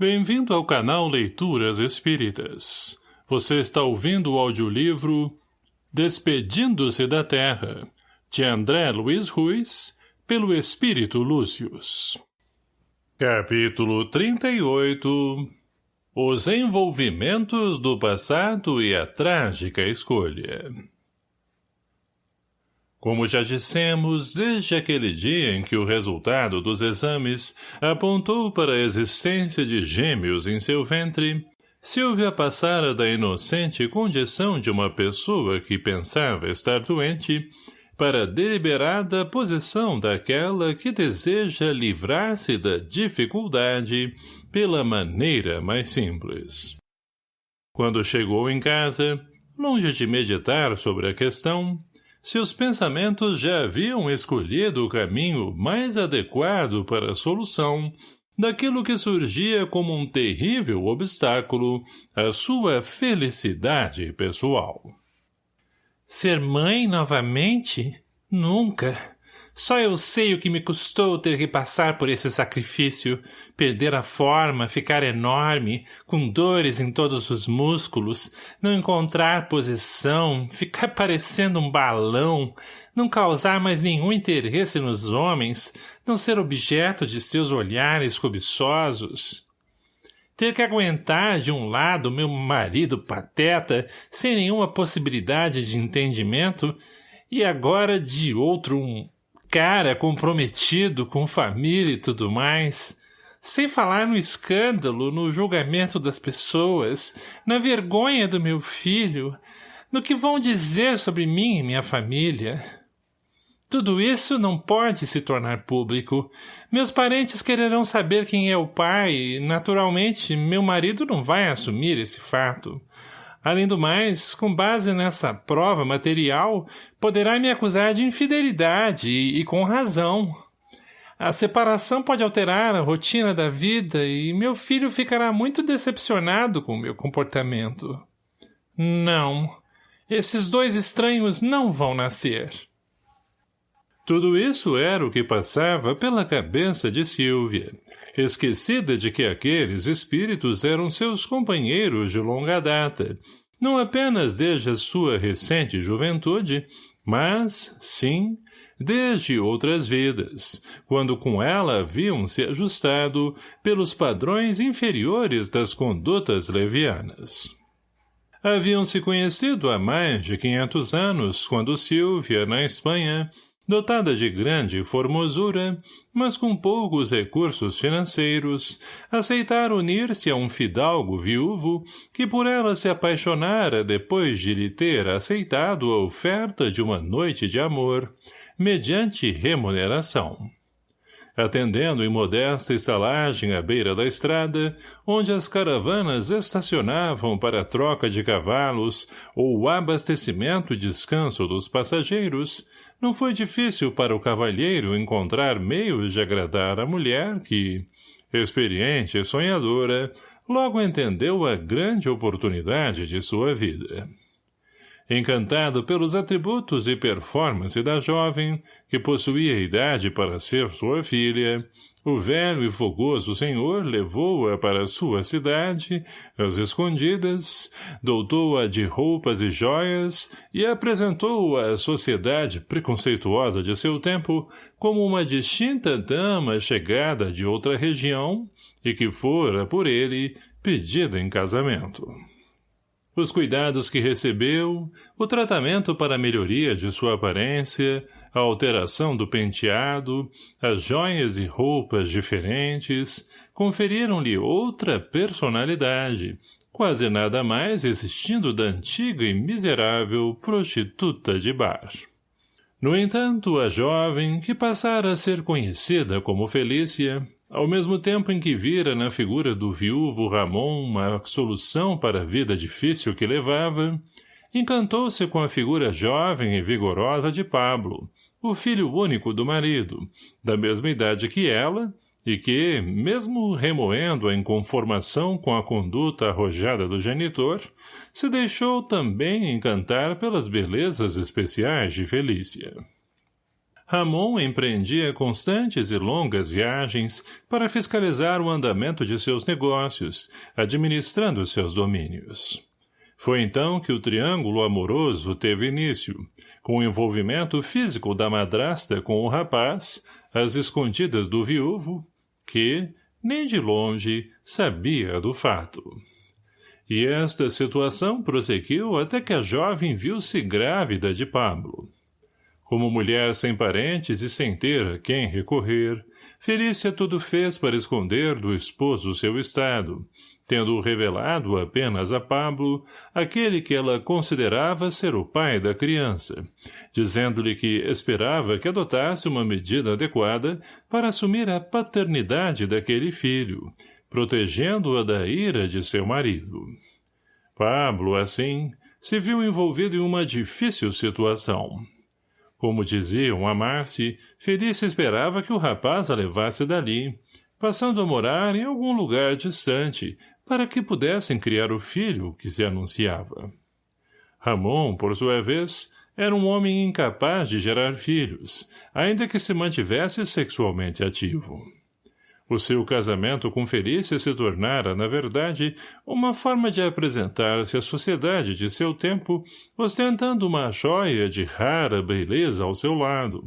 Bem-vindo ao canal Leituras Espíritas. Você está ouvindo o audiolivro Despedindo-se da Terra, de André Luiz Ruiz, pelo Espírito Lúcius. Capítulo 38 Os envolvimentos do passado e a trágica escolha como já dissemos, desde aquele dia em que o resultado dos exames apontou para a existência de gêmeos em seu ventre, Silvia passara da inocente condição de uma pessoa que pensava estar doente para a deliberada posição daquela que deseja livrar-se da dificuldade pela maneira mais simples. Quando chegou em casa, longe de meditar sobre a questão, seus pensamentos já haviam escolhido o caminho mais adequado para a solução daquilo que surgia como um terrível obstáculo à sua felicidade pessoal. Ser mãe novamente? Nunca! Só eu sei o que me custou ter que passar por esse sacrifício, perder a forma, ficar enorme, com dores em todos os músculos, não encontrar posição, ficar parecendo um balão, não causar mais nenhum interesse nos homens, não ser objeto de seus olhares cobiçosos. Ter que aguentar de um lado meu marido pateta, sem nenhuma possibilidade de entendimento, e agora de outro um cara comprometido com família e tudo mais, sem falar no escândalo, no julgamento das pessoas, na vergonha do meu filho, no que vão dizer sobre mim e minha família. Tudo isso não pode se tornar público. Meus parentes quererão saber quem é o pai e, naturalmente, meu marido não vai assumir esse fato. Além do mais, com base nessa prova material, poderá me acusar de infidelidade e, e com razão. A separação pode alterar a rotina da vida e meu filho ficará muito decepcionado com meu comportamento. Não. Esses dois estranhos não vão nascer. Tudo isso era o que passava pela cabeça de Silvia, esquecida de que aqueles espíritos eram seus companheiros de longa data, não apenas desde a sua recente juventude, mas, sim, desde outras vidas, quando com ela haviam se ajustado pelos padrões inferiores das condutas levianas. Haviam se conhecido há mais de quinhentos anos, quando Silvia, na Espanha, dotada de grande formosura, mas com poucos recursos financeiros, aceitar unir-se a um fidalgo viúvo que por ela se apaixonara depois de lhe ter aceitado a oferta de uma noite de amor, mediante remuneração. Atendendo em modesta estalagem à beira da estrada, onde as caravanas estacionavam para a troca de cavalos ou o abastecimento e descanso dos passageiros, não foi difícil para o cavalheiro encontrar meios de agradar a mulher que, experiente e sonhadora, logo entendeu a grande oportunidade de sua vida. Encantado pelos atributos e performance da jovem, que possuía idade para ser sua filha, o velho e fogoso senhor levou-a para sua cidade, às escondidas, doutou-a de roupas e joias e apresentou-a à sociedade preconceituosa de seu tempo como uma distinta dama chegada de outra região e que fora, por ele, pedida em casamento. Os cuidados que recebeu, o tratamento para a melhoria de sua aparência, a alteração do penteado, as joias e roupas diferentes, conferiram-lhe outra personalidade, quase nada mais existindo da antiga e miserável prostituta de bar. No entanto, a jovem, que passara a ser conhecida como Felícia, ao mesmo tempo em que vira na figura do viúvo Ramon uma solução para a vida difícil que levava, encantou-se com a figura jovem e vigorosa de Pablo, o filho único do marido, da mesma idade que ela, e que, mesmo remoendo a inconformação com a conduta arrojada do genitor, se deixou também encantar pelas belezas especiais de Felícia. Ramon empreendia constantes e longas viagens para fiscalizar o andamento de seus negócios, administrando seus domínios. Foi então que o triângulo amoroso teve início, com o envolvimento físico da madrasta com o rapaz, às escondidas do viúvo, que, nem de longe, sabia do fato. E esta situação prosseguiu até que a jovem viu-se grávida de Pablo. Como mulher sem parentes e sem ter a quem recorrer, Felícia tudo fez para esconder do esposo seu estado, tendo revelado apenas a Pablo aquele que ela considerava ser o pai da criança, dizendo-lhe que esperava que adotasse uma medida adequada para assumir a paternidade daquele filho, protegendo-a da ira de seu marido. Pablo, assim, se viu envolvido em uma difícil situação. Como diziam amar-se, Felícia esperava que o rapaz a levasse dali, passando a morar em algum lugar distante, para que pudessem criar o filho que se anunciava. Ramon, por sua vez, era um homem incapaz de gerar filhos, ainda que se mantivesse sexualmente ativo. O seu casamento com Felícia se tornara, na verdade, uma forma de apresentar-se à sociedade de seu tempo, ostentando uma joia de rara beleza ao seu lado,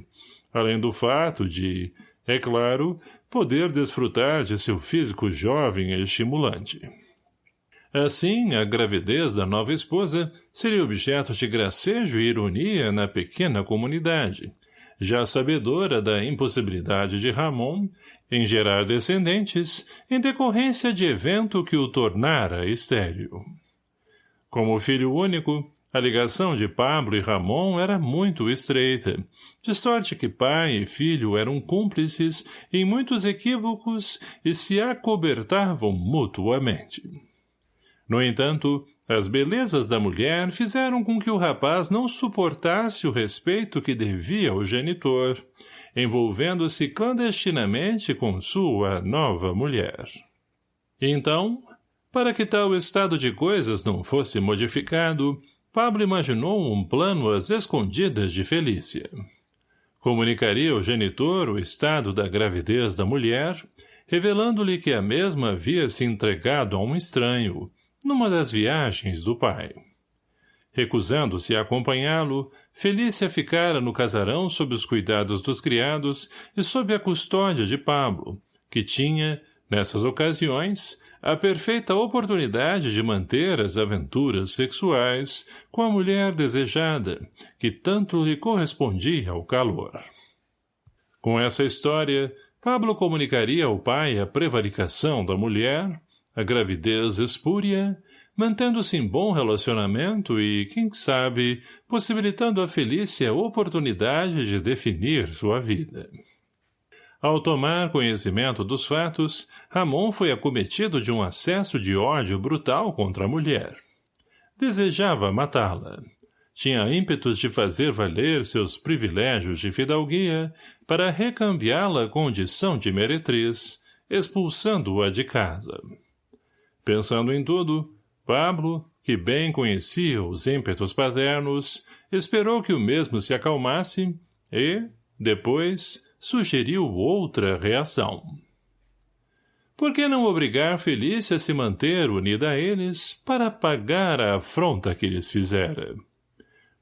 além do fato de, é claro, poder desfrutar de seu físico jovem e estimulante. Assim, a gravidez da nova esposa seria objeto de gracejo e ironia na pequena comunidade, já sabedora da impossibilidade de Ramon em gerar descendentes em decorrência de evento que o tornara estéril. Como filho único, a ligação de Pablo e Ramon era muito estreita, de sorte que pai e filho eram cúmplices em muitos equívocos e se acobertavam mutuamente. No entanto, as belezas da mulher fizeram com que o rapaz não suportasse o respeito que devia ao genitor, envolvendo-se clandestinamente com sua nova mulher. Então, para que tal estado de coisas não fosse modificado, Pablo imaginou um plano às escondidas de Felícia. Comunicaria ao genitor o estado da gravidez da mulher, revelando-lhe que a mesma havia se entregado a um estranho, numa das viagens do pai. Recusando-se a acompanhá-lo, Felícia ficara no casarão sob os cuidados dos criados e sob a custódia de Pablo, que tinha, nessas ocasiões, a perfeita oportunidade de manter as aventuras sexuais com a mulher desejada, que tanto lhe correspondia ao calor. Com essa história, Pablo comunicaria ao pai a prevaricação da mulher, a gravidez espúria mantendo-se em bom relacionamento e, quem sabe, possibilitando a Felícia a oportunidade de definir sua vida. Ao tomar conhecimento dos fatos, Ramon foi acometido de um acesso de ódio brutal contra a mulher. Desejava matá-la. Tinha ímpetos de fazer valer seus privilégios de fidalguia para recambiá-la condição de meretriz, expulsando-a de casa. Pensando em tudo, Pablo, que bem conhecia os ímpetos paternos, esperou que o mesmo se acalmasse e, depois, sugeriu outra reação. Por que não obrigar Felícia a se manter unida a eles para pagar a afronta que lhes fizera?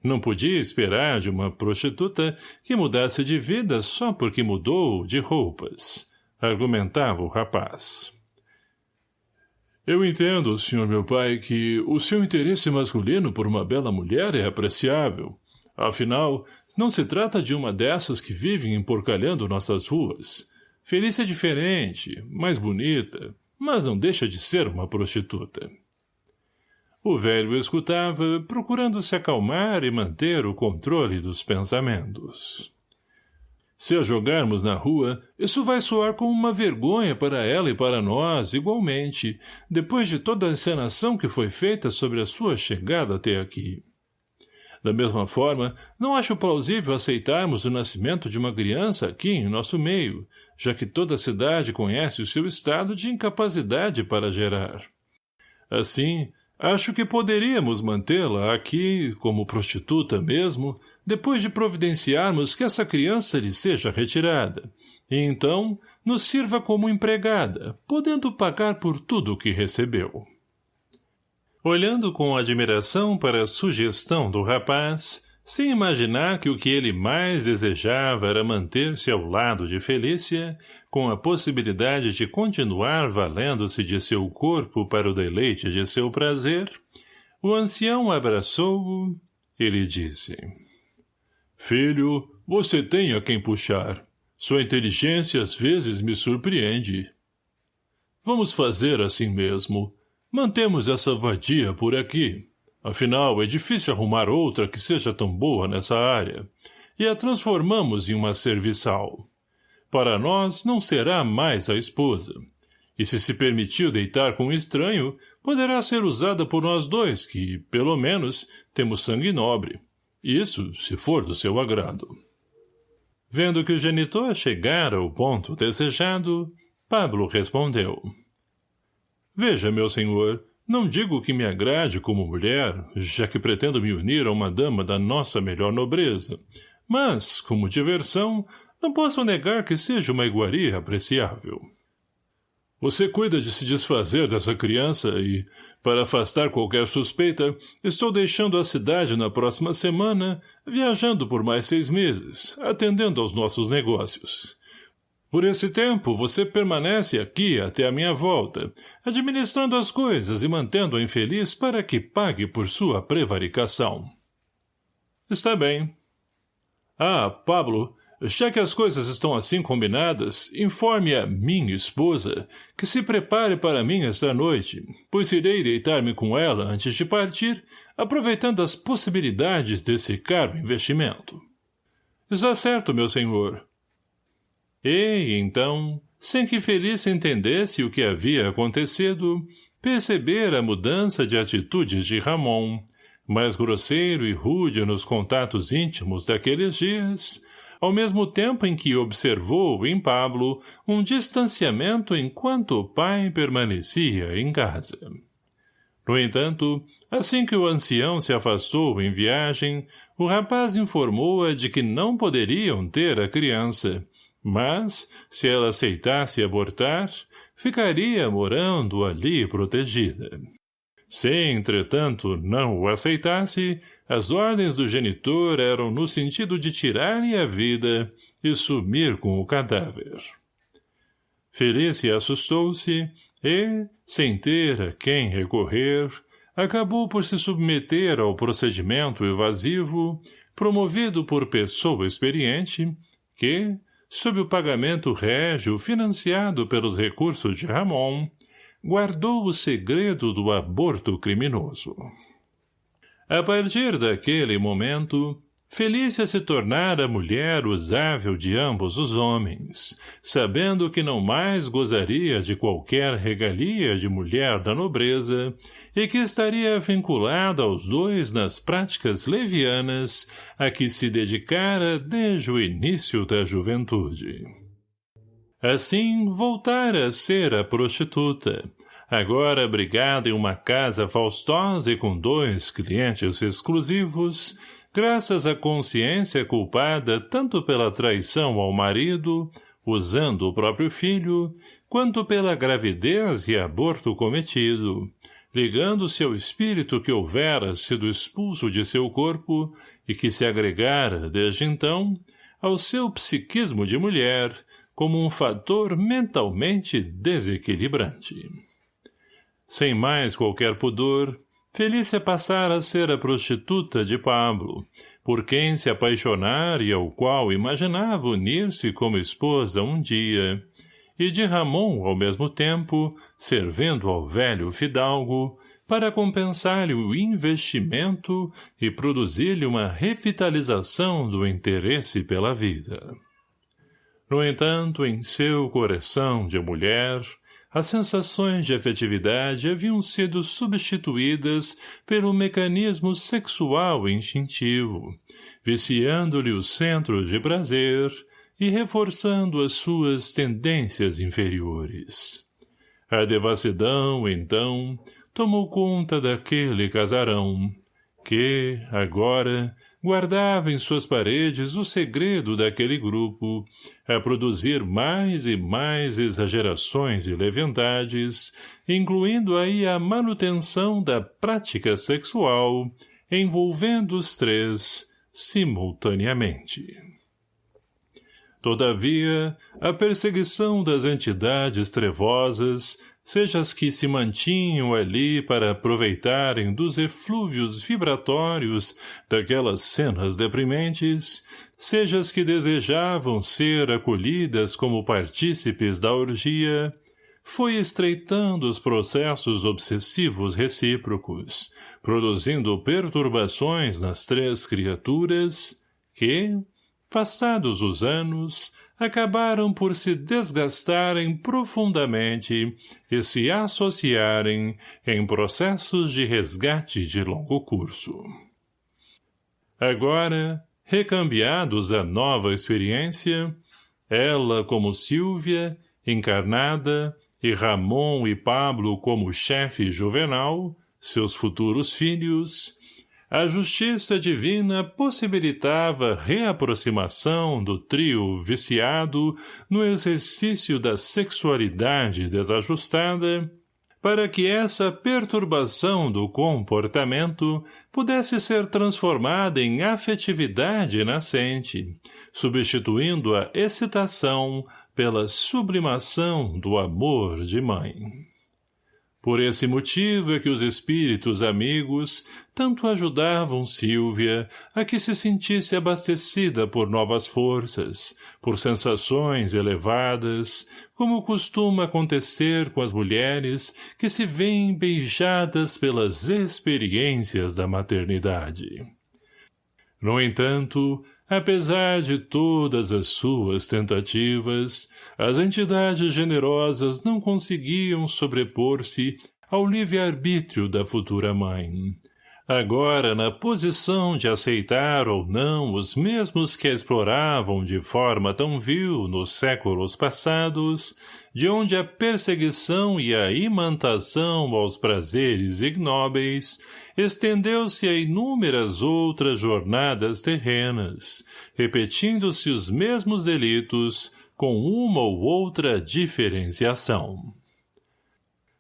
Não podia esperar de uma prostituta que mudasse de vida só porque mudou de roupas, argumentava o rapaz. Eu entendo, senhor meu pai, que o seu interesse masculino por uma bela mulher é apreciável. Afinal, não se trata de uma dessas que vivem emporcalhando nossas ruas. Felícia é diferente, mais bonita, mas não deixa de ser uma prostituta. O velho escutava, procurando se acalmar e manter o controle dos pensamentos. Se a jogarmos na rua, isso vai soar como uma vergonha para ela e para nós, igualmente, depois de toda a encenação que foi feita sobre a sua chegada até aqui. Da mesma forma, não acho plausível aceitarmos o nascimento de uma criança aqui em nosso meio, já que toda a cidade conhece o seu estado de incapacidade para gerar. Assim, acho que poderíamos mantê-la aqui, como prostituta mesmo, depois de providenciarmos que essa criança lhe seja retirada, e então nos sirva como empregada, podendo pagar por tudo o que recebeu. Olhando com admiração para a sugestão do rapaz, sem imaginar que o que ele mais desejava era manter-se ao lado de Felícia, com a possibilidade de continuar valendo-se de seu corpo para o deleite de seu prazer, o ancião abraçou-o e lhe disse Filho, você tem a quem puxar. Sua inteligência às vezes me surpreende. Vamos fazer assim mesmo. Mantemos essa vadia por aqui. Afinal, é difícil arrumar outra que seja tão boa nessa área. E a transformamos em uma serviçal. Para nós, não será mais a esposa. E se se permitiu deitar com um estranho, poderá ser usada por nós dois, que, pelo menos, temos sangue nobre. Isso, se for do seu agrado. Vendo que o genitor chegara ao ponto desejado, Pablo respondeu. Veja, meu senhor, não digo que me agrade como mulher, já que pretendo me unir a uma dama da nossa melhor nobreza, mas, como diversão, não posso negar que seja uma iguaria apreciável. Você cuida de se desfazer dessa criança e, para afastar qualquer suspeita, estou deixando a cidade na próxima semana, viajando por mais seis meses, atendendo aos nossos negócios. Por esse tempo, você permanece aqui até a minha volta, administrando as coisas e mantendo a infeliz para que pague por sua prevaricação. Está bem. Ah, Pablo, já que as coisas estão assim combinadas, informe a minha esposa que se prepare para mim esta noite, pois irei deitar-me com ela antes de partir, aproveitando as possibilidades desse caro investimento. Está certo, meu senhor. E, então, sem que Feliz entendesse o que havia acontecido, percebera a mudança de atitudes de Ramon, mais grosseiro e rude nos contatos íntimos daqueles dias, ao mesmo tempo em que observou em Pablo um distanciamento enquanto o pai permanecia em casa. No entanto, assim que o ancião se afastou em viagem, o rapaz informou-a de que não poderiam ter a criança, mas, se ela aceitasse abortar, ficaria morando ali protegida. Se, entretanto, não o aceitasse, as ordens do genitor eram no sentido de tirar-lhe a vida e sumir com o cadáver. Felícia assustou-se e, sem ter a quem recorrer, acabou por se submeter ao procedimento evasivo promovido por pessoa experiente que, sob o pagamento régio financiado pelos recursos de Ramon, guardou o segredo do aborto criminoso. A partir daquele momento, Felícia se tornara mulher usável de ambos os homens, sabendo que não mais gozaria de qualquer regalia de mulher da nobreza e que estaria vinculada aos dois nas práticas levianas a que se dedicara desde o início da juventude. Assim, voltara a ser a prostituta, agora abrigada em uma casa faustosa e com dois clientes exclusivos, graças à consciência culpada tanto pela traição ao marido, usando o próprio filho, quanto pela gravidez e aborto cometido, ligando-se ao espírito que houvera sido expulso de seu corpo e que se agregara, desde então, ao seu psiquismo de mulher, como um fator mentalmente desequilibrante. Sem mais qualquer pudor, Felícia passara a ser a prostituta de Pablo, por quem se apaixonar e ao qual imaginava unir-se como esposa um dia, e de Ramon, ao mesmo tempo, servindo ao velho fidalgo, para compensar-lhe o investimento e produzir-lhe uma revitalização do interesse pela vida. No entanto, em seu coração de mulher, as sensações de afetividade haviam sido substituídas pelo mecanismo sexual instintivo, viciando-lhe os centros de prazer e reforçando as suas tendências inferiores. A devassidão, então, tomou conta daquele casarão, que, agora, guardava em suas paredes o segredo daquele grupo, a produzir mais e mais exagerações e leviandades, incluindo aí a manutenção da prática sexual, envolvendo os três simultaneamente. Todavia, a perseguição das entidades trevosas seja as que se mantinham ali para aproveitarem dos eflúvios vibratórios daquelas cenas deprimentes, seja as que desejavam ser acolhidas como partícipes da orgia, foi estreitando os processos obsessivos recíprocos, produzindo perturbações nas três criaturas que, passados os anos, acabaram por se desgastarem profundamente e se associarem em processos de resgate de longo curso. Agora, recambiados à nova experiência, ela como Silvia, encarnada, e Ramon e Pablo como chefe juvenal, seus futuros filhos, a justiça divina possibilitava reaproximação do trio viciado no exercício da sexualidade desajustada, para que essa perturbação do comportamento pudesse ser transformada em afetividade nascente, substituindo a excitação pela sublimação do amor de mãe. Por esse motivo é que os espíritos amigos tanto ajudavam Silvia a que se sentisse abastecida por novas forças, por sensações elevadas, como costuma acontecer com as mulheres que se veem beijadas pelas experiências da maternidade. No entanto, Apesar de todas as suas tentativas, as entidades generosas não conseguiam sobrepor-se ao livre-arbítrio da futura mãe. Agora, na posição de aceitar ou não os mesmos que exploravam de forma tão vil nos séculos passados, de onde a perseguição e a imantação aos prazeres ignóbeis estendeu-se a inúmeras outras jornadas terrenas, repetindo-se os mesmos delitos com uma ou outra diferenciação.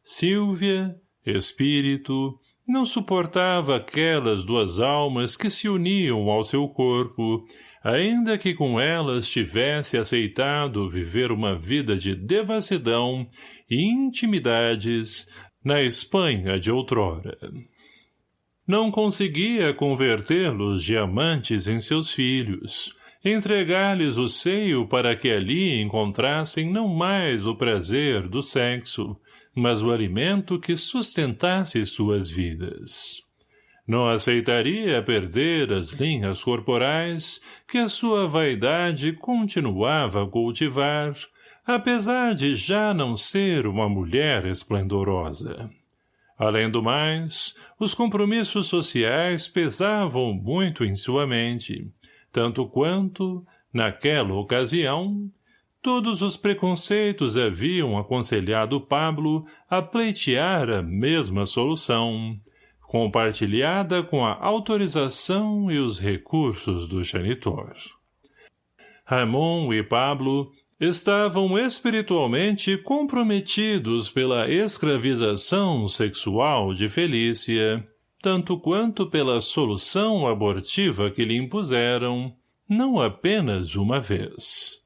Silvia, espírito, não suportava aquelas duas almas que se uniam ao seu corpo, ainda que com elas tivesse aceitado viver uma vida de devassidão e intimidades na Espanha de outrora. Não conseguia convertê-los de amantes em seus filhos, entregar-lhes o seio para que ali encontrassem não mais o prazer do sexo, mas o alimento que sustentasse suas vidas. Não aceitaria perder as linhas corporais que a sua vaidade continuava a cultivar, apesar de já não ser uma mulher esplendorosa. Além do mais, os compromissos sociais pesavam muito em sua mente, tanto quanto, naquela ocasião, todos os preconceitos haviam aconselhado Pablo a pleitear a mesma solução, compartilhada com a autorização e os recursos do janitor. Ramon e Pablo estavam espiritualmente comprometidos pela escravização sexual de Felícia, tanto quanto pela solução abortiva que lhe impuseram, não apenas uma vez.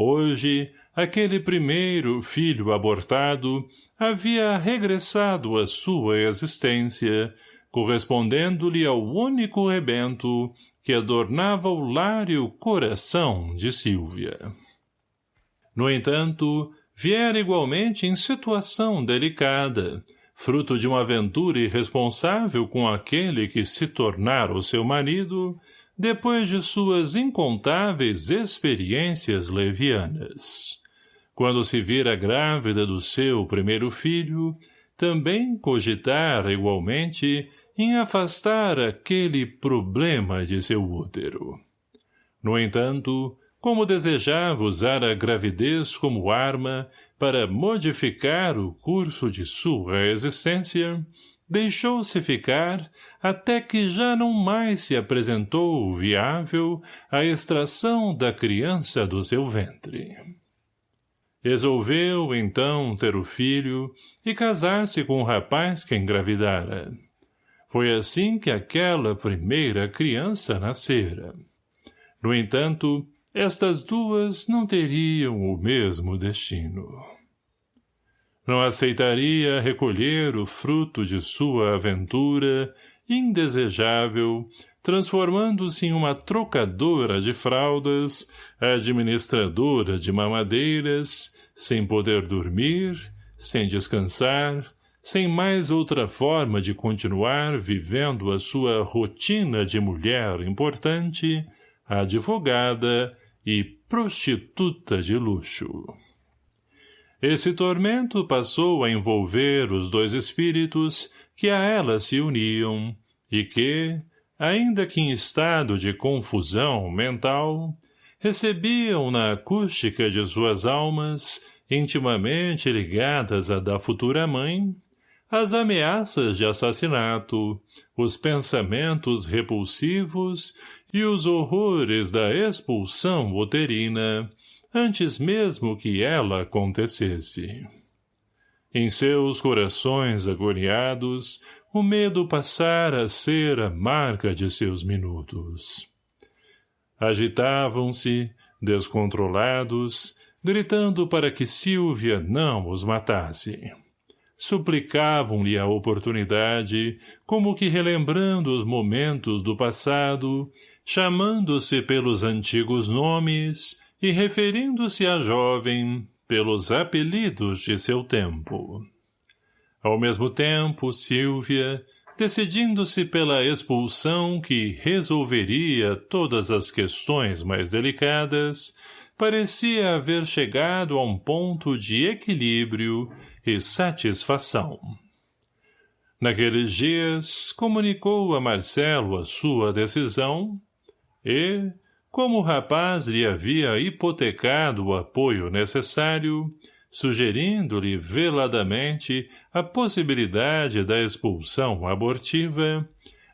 Hoje, aquele primeiro filho abortado havia regressado à sua existência, correspondendo-lhe ao único rebento que adornava o lar e o coração de Silvia. No entanto, viera igualmente em situação delicada, fruto de uma aventura irresponsável com aquele que se tornara o seu marido, depois de suas incontáveis experiências levianas. Quando se vira grávida do seu primeiro filho, também cogitar igualmente em afastar aquele problema de seu útero. No entanto, como desejava usar a gravidez como arma para modificar o curso de sua existência, deixou-se ficar até que já não mais se apresentou viável a extração da criança do seu ventre. Resolveu, então, ter o filho e casar-se com o rapaz que engravidara. Foi assim que aquela primeira criança nascera. No entanto, estas duas não teriam o mesmo destino. Não aceitaria recolher o fruto de sua aventura, indesejável, transformando-se em uma trocadora de fraldas, administradora de mamadeiras, sem poder dormir, sem descansar, sem mais outra forma de continuar vivendo a sua rotina de mulher importante, advogada e prostituta de luxo. Esse tormento passou a envolver os dois espíritos que a ela se uniam e que, ainda que em estado de confusão mental, recebiam na acústica de suas almas, intimamente ligadas à da futura mãe, as ameaças de assassinato, os pensamentos repulsivos e os horrores da expulsão uterina, antes mesmo que ela acontecesse. Em seus corações agoniados, o medo passara a ser a marca de seus minutos. Agitavam-se, descontrolados, gritando para que Silvia não os matasse. Suplicavam-lhe a oportunidade, como que relembrando os momentos do passado, chamando-se pelos antigos nomes e referindo-se à jovem pelos apelidos de seu tempo. Ao mesmo tempo, Silvia, decidindo-se pela expulsão que resolveria todas as questões mais delicadas, parecia haver chegado a um ponto de equilíbrio e satisfação. Naqueles dias, comunicou a Marcelo a sua decisão, e, como o rapaz lhe havia hipotecado o apoio necessário, sugerindo-lhe veladamente a possibilidade da expulsão abortiva,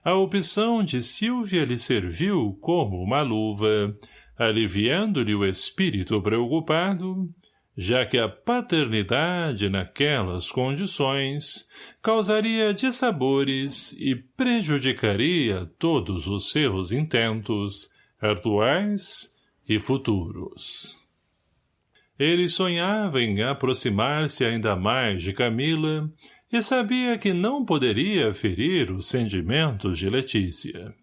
a opção de Silvia lhe serviu como uma luva, aliviando-lhe o espírito preocupado, já que a paternidade naquelas condições causaria dissabores e prejudicaria todos os seus intentos, atuais e futuros. Ele sonhava em aproximar-se ainda mais de Camila e sabia que não poderia ferir os sentimentos de Letícia.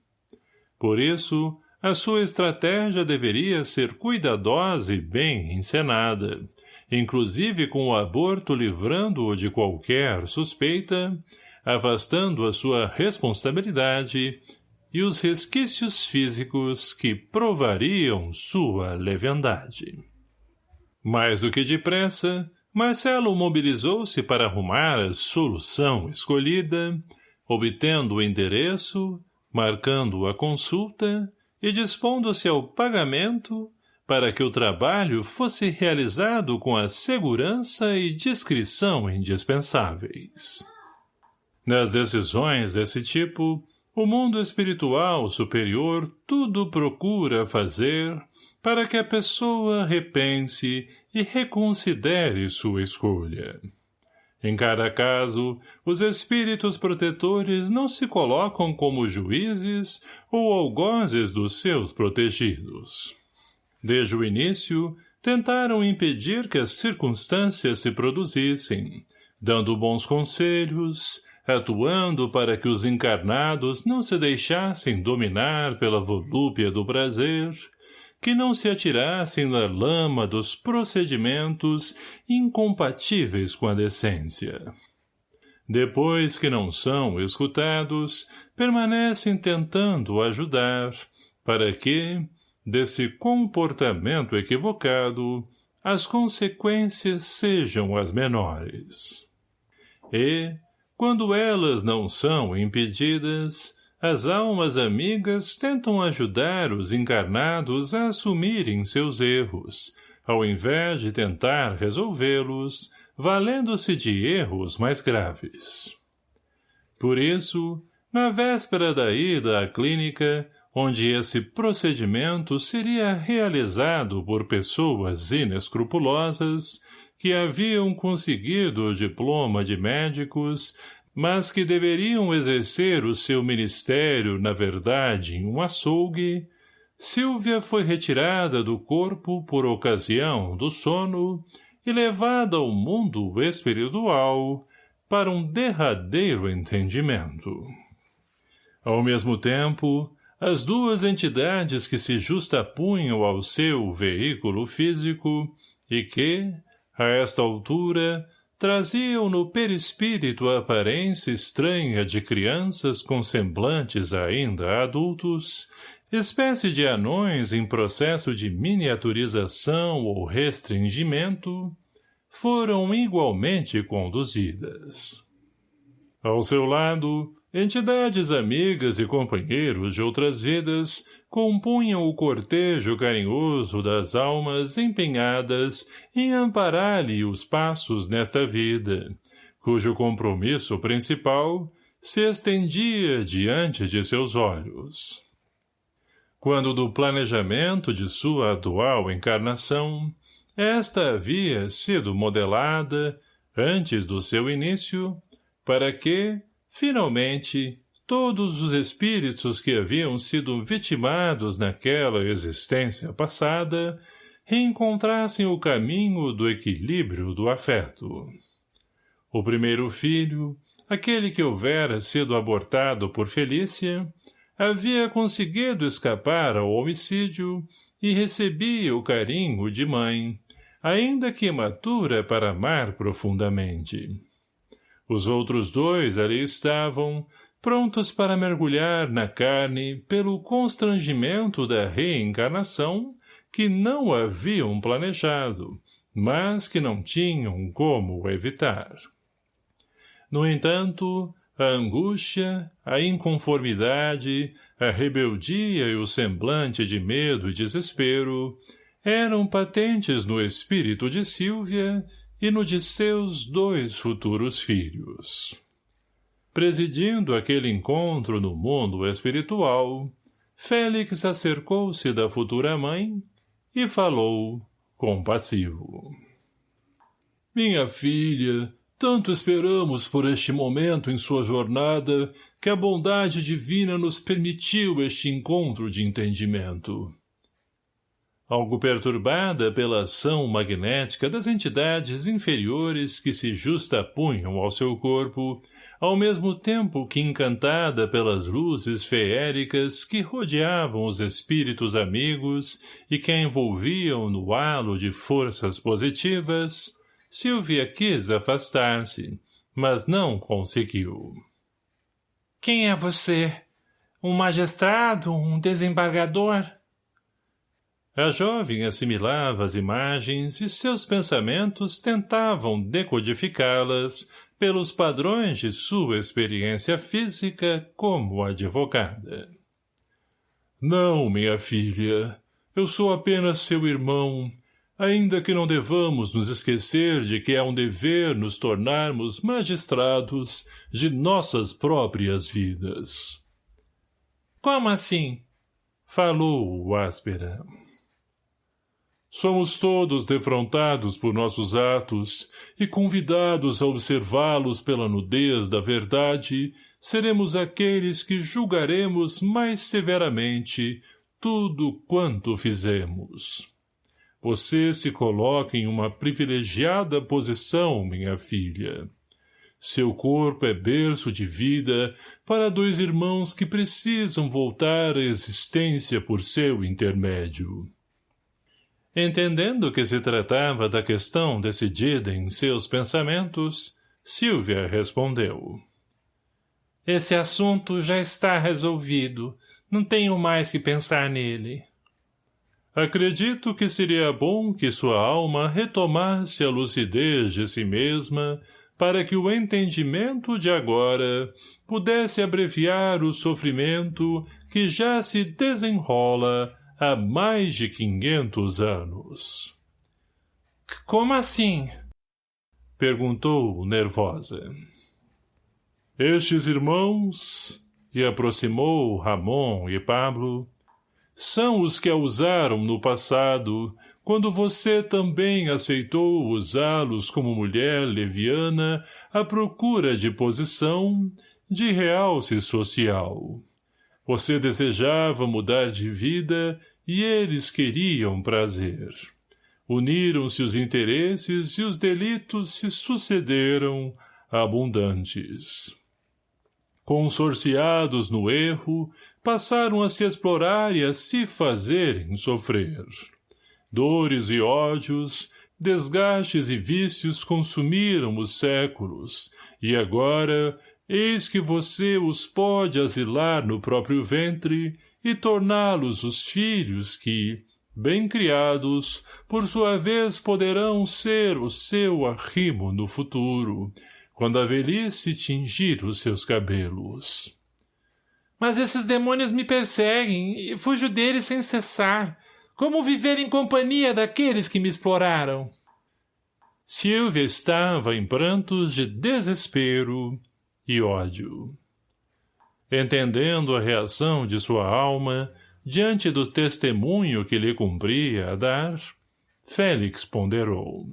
Por isso, a sua estratégia deveria ser cuidadosa e bem encenada, inclusive com o aborto livrando-o de qualquer suspeita, afastando a sua responsabilidade e os resquícios físicos que provariam sua leviandade. Mais do que depressa, Marcelo mobilizou-se para arrumar a solução escolhida, obtendo o endereço, marcando a consulta e dispondo-se ao pagamento para que o trabalho fosse realizado com a segurança e discrição indispensáveis. Nas decisões desse tipo, o mundo espiritual superior tudo procura fazer para que a pessoa repense e reconsidere sua escolha. Em cada caso, os espíritos protetores não se colocam como juízes ou algozes dos seus protegidos. Desde o início, tentaram impedir que as circunstâncias se produzissem, dando bons conselhos, atuando para que os encarnados não se deixassem dominar pela volúpia do prazer, que não se atirassem na lama dos procedimentos incompatíveis com a decência. Depois que não são escutados, permanecem tentando ajudar, para que, desse comportamento equivocado, as consequências sejam as menores. E, quando elas não são impedidas, as almas amigas tentam ajudar os encarnados a assumirem seus erros, ao invés de tentar resolvê-los, valendo-se de erros mais graves. Por isso, na véspera da ida à clínica, onde esse procedimento seria realizado por pessoas inescrupulosas que haviam conseguido o diploma de médicos, mas que deveriam exercer o seu ministério, na verdade, em um açougue, Silvia foi retirada do corpo por ocasião do sono e levada ao mundo espiritual para um derradeiro entendimento. Ao mesmo tempo, as duas entidades que se justapunham ao seu veículo físico e que, a esta altura, traziam no perispírito a aparência estranha de crianças com semblantes ainda adultos, espécie de anões em processo de miniaturização ou restringimento, foram igualmente conduzidas. Ao seu lado, entidades amigas e companheiros de outras vidas compunham o cortejo carinhoso das almas empenhadas em amparar-lhe os passos nesta vida, cujo compromisso principal se estendia diante de seus olhos. Quando do planejamento de sua atual encarnação, esta havia sido modelada, antes do seu início, para que, finalmente, todos os espíritos que haviam sido vitimados naquela existência passada reencontrassem o caminho do equilíbrio do afeto. O primeiro filho, aquele que houvera sido abortado por Felícia, havia conseguido escapar ao homicídio e recebia o carinho de mãe, ainda que imatura para amar profundamente. Os outros dois ali estavam, prontos para mergulhar na carne pelo constrangimento da reencarnação que não haviam planejado, mas que não tinham como evitar. No entanto, a angústia, a inconformidade, a rebeldia e o semblante de medo e desespero eram patentes no espírito de Sílvia e no de seus dois futuros filhos. Presidindo aquele encontro no mundo espiritual, Félix acercou-se da futura mãe e falou, compassivo. Minha filha, tanto esperamos por este momento em sua jornada que a bondade divina nos permitiu este encontro de entendimento. Algo perturbada pela ação magnética das entidades inferiores que se justapunham ao seu corpo, ao mesmo tempo que encantada pelas luzes feéricas que rodeavam os espíritos amigos e que a envolviam no halo de forças positivas, Silvia quis afastar-se, mas não conseguiu. — Quem é você? Um magistrado? Um desembargador? A jovem assimilava as imagens e seus pensamentos tentavam decodificá-las pelos padrões de sua experiência física como advogada. Não, minha filha, eu sou apenas seu irmão, ainda que não devamos nos esquecer de que é um dever nos tornarmos magistrados de nossas próprias vidas. Como assim? Falou áspera. Somos todos defrontados por nossos atos e convidados a observá-los pela nudez da verdade, seremos aqueles que julgaremos mais severamente tudo quanto fizemos. Você se coloca em uma privilegiada posição, minha filha. Seu corpo é berço de vida para dois irmãos que precisam voltar à existência por seu intermédio. Entendendo que se tratava da questão decidida em seus pensamentos, Silvia respondeu. Esse assunto já está resolvido. Não tenho mais que pensar nele. Acredito que seria bom que sua alma retomasse a lucidez de si mesma para que o entendimento de agora pudesse abreviar o sofrimento que já se desenrola há mais de quinhentos anos. Como assim? Perguntou, nervosa. Estes irmãos, e aproximou Ramon e Pablo, são os que a usaram no passado, quando você também aceitou usá-los como mulher leviana à procura de posição, de realce social. Você desejava mudar de vida e eles queriam prazer. Uniram-se os interesses e os delitos se sucederam, abundantes. Consorciados no erro, passaram a se explorar e a se fazerem sofrer. Dores e ódios, desgastes e vícios consumiram os séculos, e agora, eis que você os pode asilar no próprio ventre e torná-los os filhos que, bem criados, por sua vez poderão ser o seu arrimo no futuro, quando a velhice tingir os seus cabelos. Mas esses demônios me perseguem e fujo deles sem cessar. Como viver em companhia daqueles que me exploraram? Silvia estava em prantos de desespero e ódio. Entendendo a reação de sua alma diante do testemunho que lhe cumpria a dar, Félix ponderou.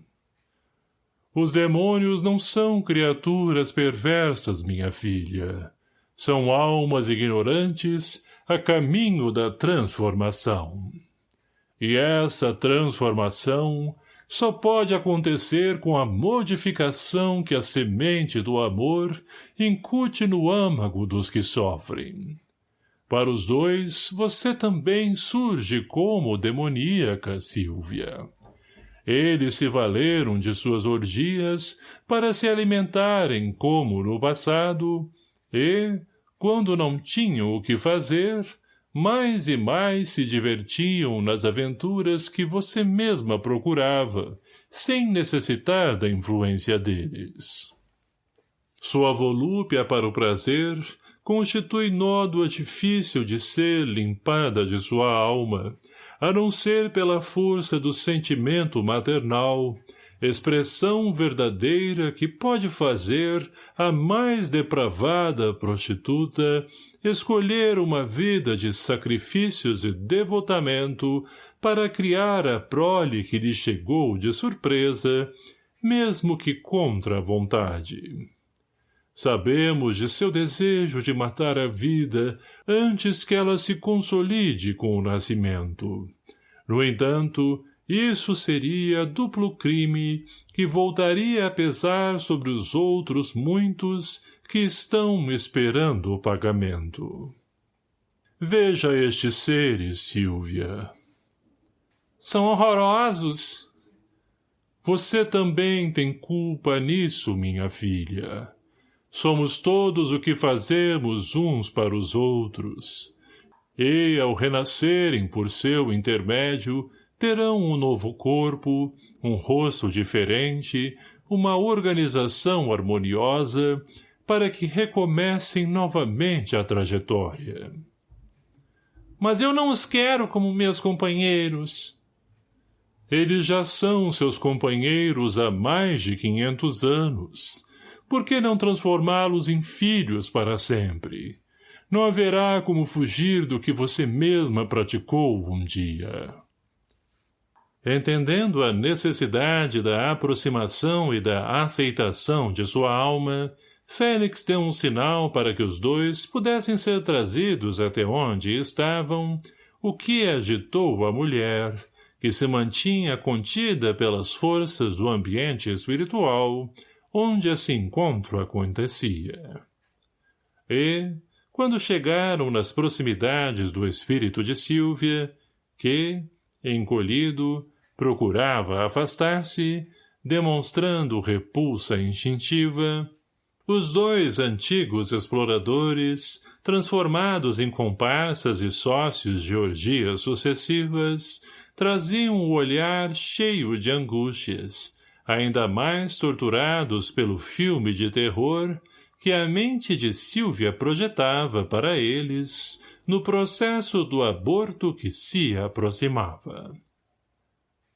Os demônios não são criaturas perversas, minha filha. São almas ignorantes a caminho da transformação. E essa transformação só pode acontecer com a modificação que a semente do amor incute no âmago dos que sofrem. Para os dois, você também surge como demoníaca, Silvia. Eles se valeram de suas orgias para se alimentarem como no passado e, quando não tinham o que fazer, mais e mais se divertiam nas aventuras que você mesma procurava, sem necessitar da influência deles. Sua volúpia para o prazer constitui nódoa difícil de ser limpada de sua alma, a não ser pela força do sentimento maternal, expressão verdadeira que pode fazer a mais depravada prostituta escolher uma vida de sacrifícios e devotamento para criar a prole que lhe chegou de surpresa, mesmo que contra a vontade. Sabemos de seu desejo de matar a vida antes que ela se consolide com o nascimento. No entanto, isso seria duplo crime que voltaria a pesar sobre os outros muitos que estão esperando o pagamento. Veja estes seres, Silvia. São horrorosos. Você também tem culpa nisso, minha filha. Somos todos o que fazemos uns para os outros. E, ao renascerem por seu intermédio, terão um novo corpo, um rosto diferente, uma organização harmoniosa, para que recomecem novamente a trajetória. Mas eu não os quero como meus companheiros. Eles já são seus companheiros há mais de quinhentos anos, por que não transformá-los em filhos para sempre? Não haverá como fugir do que você mesma praticou um dia. Entendendo a necessidade da aproximação e da aceitação de sua alma, Félix deu um sinal para que os dois pudessem ser trazidos até onde estavam, o que agitou a mulher, que se mantinha contida pelas forças do ambiente espiritual, onde esse encontro acontecia. E, quando chegaram nas proximidades do espírito de Sílvia, que, encolhido, procurava afastar-se, demonstrando repulsa instintiva, os dois antigos exploradores, transformados em comparsas e sócios de orgias sucessivas, traziam o olhar cheio de angústias, ainda mais torturados pelo filme de terror que a mente de Silvia projetava para eles no processo do aborto que se aproximava.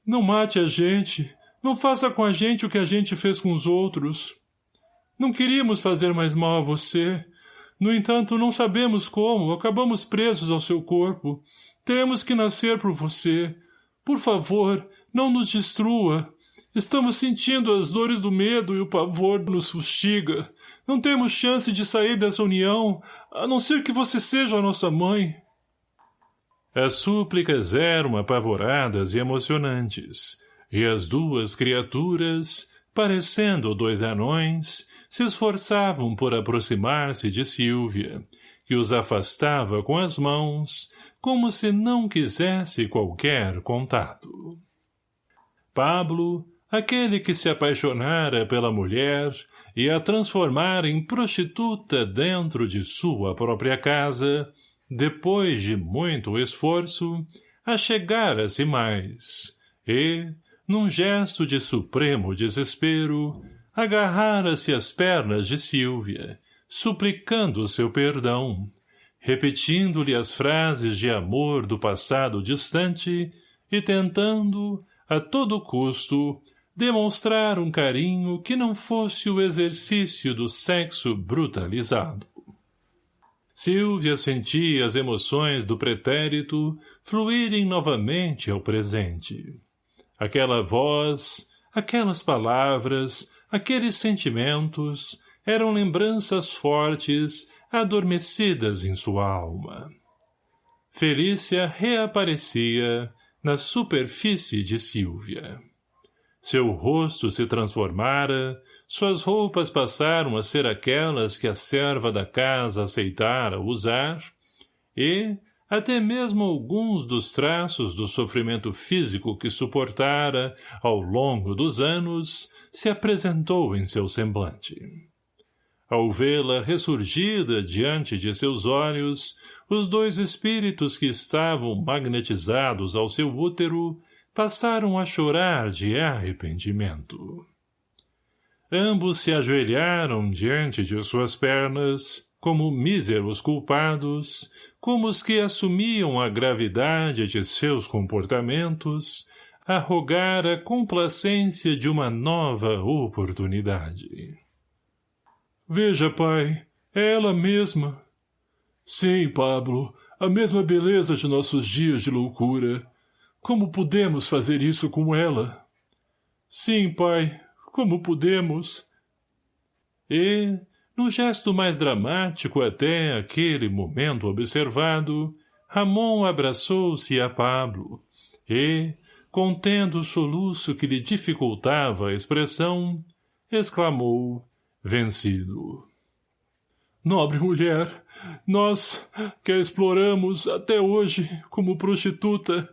Não mate a gente, não faça com a gente o que a gente fez com os outros. Não queríamos fazer mais mal a você. No entanto, não sabemos como, acabamos presos ao seu corpo. Temos que nascer por você. Por favor, não nos destrua. Estamos sentindo as dores do medo e o pavor nos fustiga. Não temos chance de sair dessa união, a não ser que você seja a nossa mãe. As súplicas eram apavoradas e emocionantes, e as duas criaturas, parecendo dois anões, se esforçavam por aproximar-se de Silvia, que os afastava com as mãos, como se não quisesse qualquer contato. Pablo, aquele que se apaixonara pela mulher e a transformara em prostituta dentro de sua própria casa, depois de muito esforço, achegara-se mais, e, num gesto de supremo desespero, agarrara-se às pernas de Silvia, suplicando seu perdão, repetindo-lhe as frases de amor do passado distante e tentando, a todo custo, demonstrar um carinho que não fosse o exercício do sexo brutalizado. Silvia sentia as emoções do pretérito fluírem novamente ao presente. Aquela voz, aquelas palavras, aqueles sentimentos eram lembranças fortes adormecidas em sua alma. Felícia reaparecia na superfície de Silvia. Seu rosto se transformara, suas roupas passaram a ser aquelas que a serva da casa aceitara usar, e, até mesmo alguns dos traços do sofrimento físico que suportara ao longo dos anos, se apresentou em seu semblante. Ao vê-la ressurgida diante de seus olhos, os dois espíritos que estavam magnetizados ao seu útero passaram a chorar de arrependimento. Ambos se ajoelharam diante de suas pernas, como míseros culpados, como os que assumiam a gravidade de seus comportamentos, a rogar a complacência de uma nova oportunidade. Veja, pai, é ela mesma. Sim, Pablo, a mesma beleza de nossos dias de loucura. Como podemos fazer isso com ela? Sim, pai, como podemos? E, no gesto mais dramático até aquele momento observado, Ramon abraçou-se a Pablo e, contendo o soluço que lhe dificultava a expressão, exclamou, vencido. Nobre mulher, nós, que a exploramos até hoje como prostituta,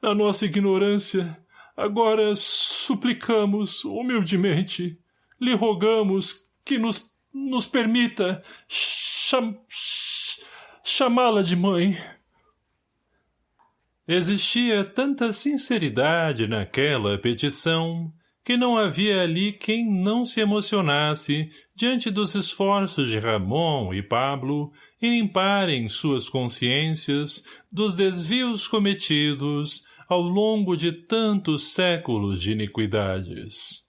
na nossa ignorância, Agora suplicamos, humildemente, lhe rogamos que nos, nos permita cham, chamá-la de mãe. Existia tanta sinceridade naquela petição que não havia ali quem não se emocionasse diante dos esforços de Ramon e Pablo em limparem suas consciências dos desvios cometidos ao longo de tantos séculos de iniquidades.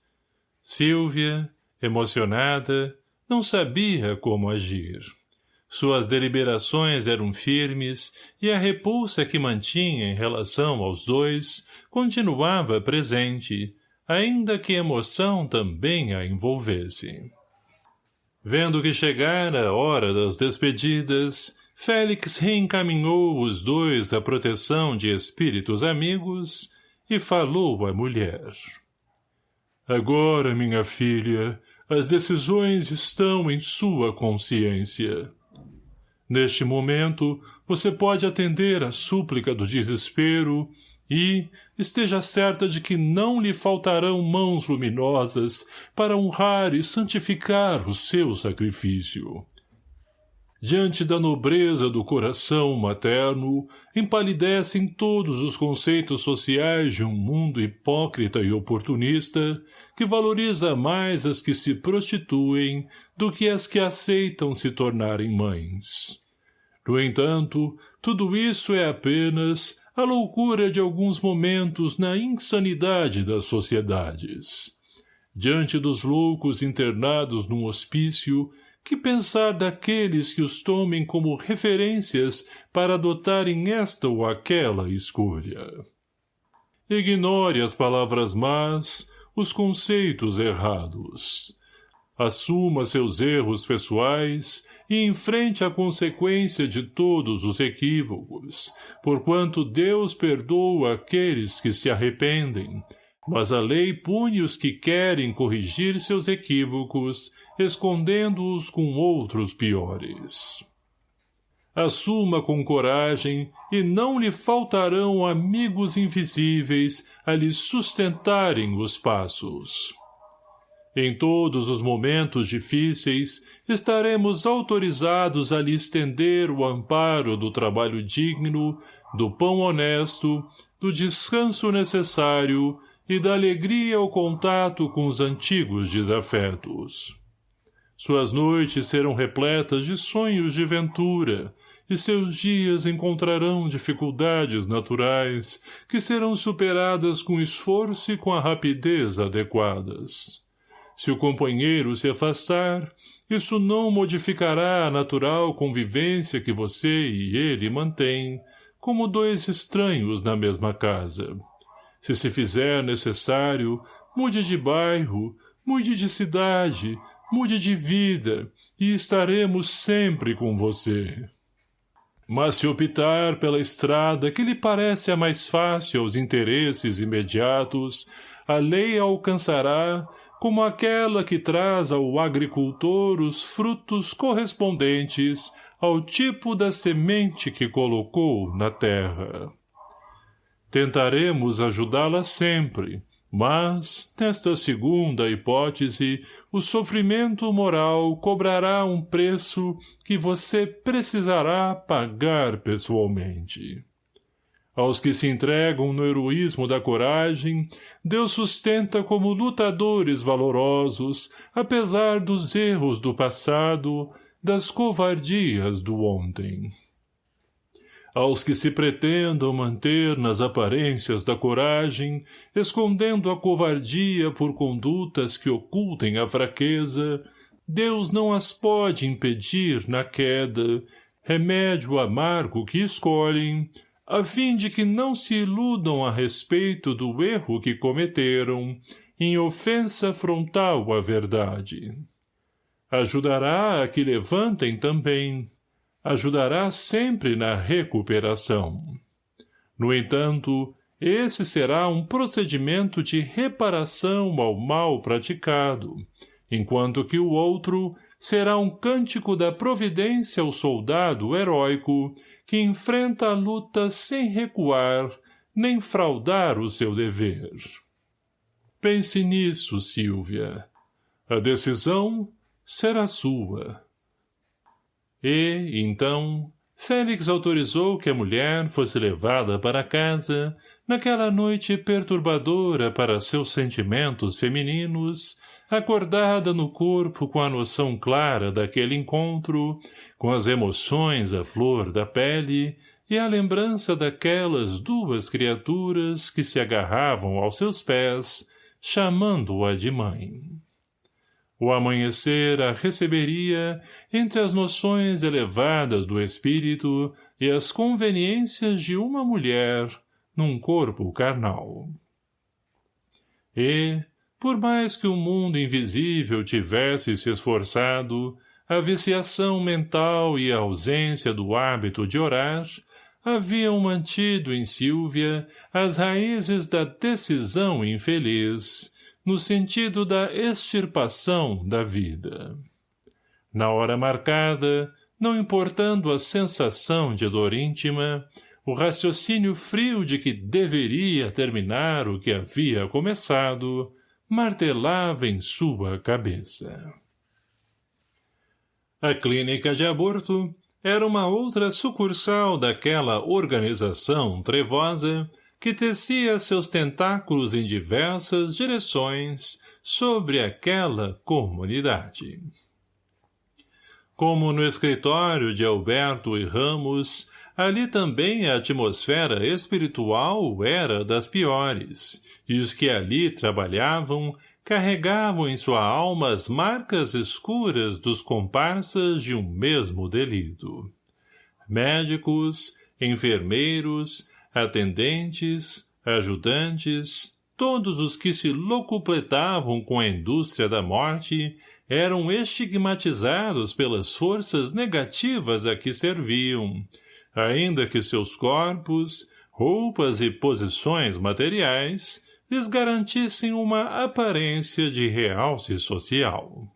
Silvia, emocionada, não sabia como agir. Suas deliberações eram firmes e a repulsa que mantinha em relação aos dois continuava presente, ainda que emoção também a envolvesse. Vendo que chegara a hora das despedidas, Félix reencaminhou os dois à proteção de espíritos amigos e falou à mulher. Agora, minha filha, as decisões estão em sua consciência. Neste momento, você pode atender à súplica do desespero e esteja certa de que não lhe faltarão mãos luminosas para honrar e santificar o seu sacrifício. Diante da nobreza do coração materno, empalidecem todos os conceitos sociais de um mundo hipócrita e oportunista que valoriza mais as que se prostituem do que as que aceitam se tornarem mães. No entanto, tudo isso é apenas a loucura de alguns momentos na insanidade das sociedades. Diante dos loucos internados num hospício, que pensar daqueles que os tomem como referências para adotarem esta ou aquela escolha? Ignore as palavras más, os conceitos errados. Assuma seus erros pessoais e enfrente a consequência de todos os equívocos, porquanto Deus perdoa aqueles que se arrependem, mas a lei pune os que querem corrigir seus equívocos, escondendo-os com outros piores. Assuma com coragem, e não lhe faltarão amigos invisíveis a lhe sustentarem os passos. Em todos os momentos difíceis, estaremos autorizados a lhe estender o amparo do trabalho digno, do pão honesto, do descanso necessário e da alegria ao contato com os antigos desafetos. Suas noites serão repletas de sonhos de ventura, e seus dias encontrarão dificuldades naturais que serão superadas com esforço e com a rapidez adequadas. Se o companheiro se afastar, isso não modificará a natural convivência que você e ele mantêm, como dois estranhos na mesma casa. Se se fizer necessário, mude de bairro, mude de cidade, mude de vida, e estaremos sempre com você. Mas se optar pela estrada que lhe parece a mais fácil aos interesses imediatos, a lei alcançará como aquela que traz ao agricultor os frutos correspondentes ao tipo da semente que colocou na terra. Tentaremos ajudá-la sempre, mas, nesta segunda hipótese, o sofrimento moral cobrará um preço que você precisará pagar pessoalmente. Aos que se entregam no heroísmo da coragem, Deus sustenta como lutadores valorosos, apesar dos erros do passado, das covardias do ontem. Aos que se pretendam manter nas aparências da coragem, escondendo a covardia por condutas que ocultem a fraqueza, Deus não as pode impedir na queda, remédio amargo que escolhem, a fim de que não se iludam a respeito do erro que cometeram, em ofensa frontal à verdade. Ajudará a que levantem também, ajudará sempre na recuperação. No entanto, esse será um procedimento de reparação ao mal praticado, enquanto que o outro será um cântico da providência ao soldado heróico que enfrenta a luta sem recuar, nem fraudar o seu dever. Pense nisso, Silvia. A decisão será sua. E, então, Félix autorizou que a mulher fosse levada para casa naquela noite perturbadora para seus sentimentos femininos, acordada no corpo com a noção clara daquele encontro com as emoções à flor da pele e a lembrança daquelas duas criaturas que se agarravam aos seus pés, chamando-a de mãe. O amanhecer a receberia entre as noções elevadas do espírito e as conveniências de uma mulher num corpo carnal. E, por mais que o mundo invisível tivesse se esforçado, a viciação mental e a ausência do hábito de orar haviam mantido em Silvia as raízes da decisão infeliz, no sentido da extirpação da vida. Na hora marcada, não importando a sensação de dor íntima, o raciocínio frio de que deveria terminar o que havia começado, martelava em sua cabeça. A clínica de aborto era uma outra sucursal daquela organização trevosa que tecia seus tentáculos em diversas direções sobre aquela comunidade. Como no escritório de Alberto e Ramos, ali também a atmosfera espiritual era das piores, e os que ali trabalhavam carregavam em sua alma as marcas escuras dos comparsas de um mesmo delito. Médicos, enfermeiros, atendentes, ajudantes, todos os que se locupletavam com a indústria da morte eram estigmatizados pelas forças negativas a que serviam, ainda que seus corpos, roupas e posições materiais lhes garantissem uma aparência de realce social.